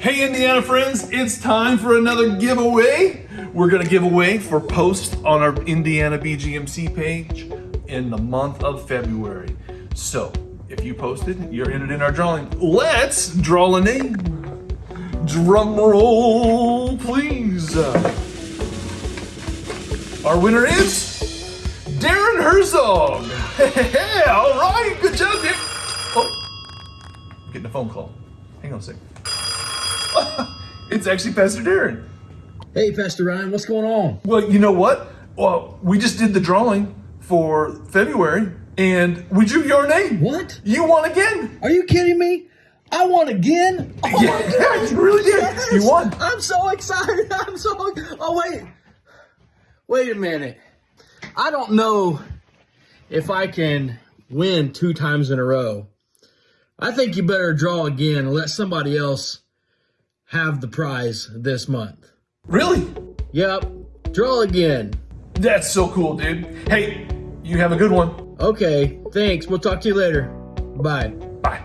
Hey Indiana friends, it's time for another giveaway. We're gonna give away for posts on our Indiana BGMC page in the month of February. So, if you posted, you're entered in our drawing. Let's draw a name. Drum roll, please. Our winner is Darren Herzog. All right, good job, Dick. Oh, getting a phone call. Hang on a second. it's actually Pastor Darren. Hey, Pastor Ryan, what's going on? Well, you know what? Well, we just did the drawing for February, and we drew your name. What? You won again. Are you kidding me? I won again? Oh my Yeah, you really did. Yes. You won. I'm so excited. I'm so. Oh, wait. Wait a minute. I don't know if I can win two times in a row. I think you better draw again and let somebody else have the prize this month. Really? Yep. Draw again. That's so cool, dude. Hey, you have a good one. Okay. Thanks. We'll talk to you later. Bye. Bye.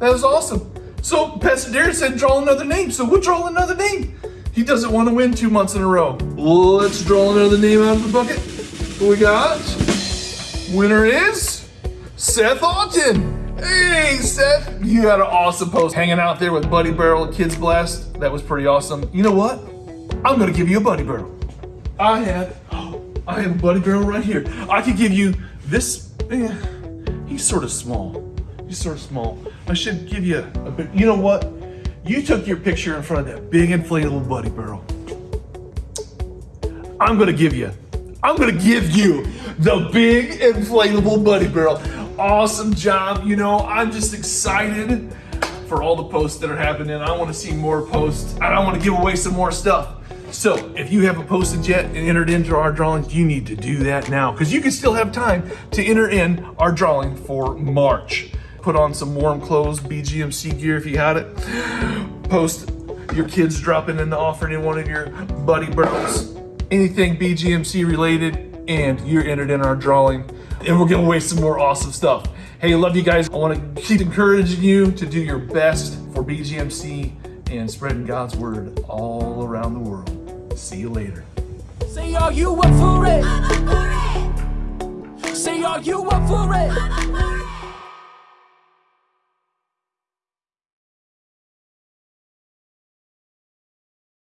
That was awesome. So Pastor Darren said draw another name, so we'll draw another name. He doesn't want to win two months in a row. Let's draw another name out of the bucket. Who we got? Winner is Seth Alton. Hey Seth, you had an awesome post hanging out there with Buddy Barrel Kids Blast. That was pretty awesome. You know what? I'm gonna give you a Buddy Barrel. I have, I have a Buddy Barrel right here. I could give you this. eh, he's sort of small. He's sort of small. I should give you a bit. You know what? You took your picture in front of that big inflatable Buddy Barrel. I'm gonna give you. I'm gonna give you the big inflatable Buddy Barrel. Awesome job. You know, I'm just excited for all the posts that are happening. I want to see more posts I want to give away some more stuff. So if you haven't posted yet and entered into our drawings, you need to do that now because you can still have time to enter in our drawing for March. Put on some warm clothes, BGMC gear if you had it. Post your kids dropping in the offering in one of your buddy barrels. Anything BGMC related, and you're entered in our drawing. And we're giving away some more awesome stuff. Hey, love you guys. I want to keep encouraging you to do your best for BGMC and spreading God's word all around the world. See you later. Say are you up for it?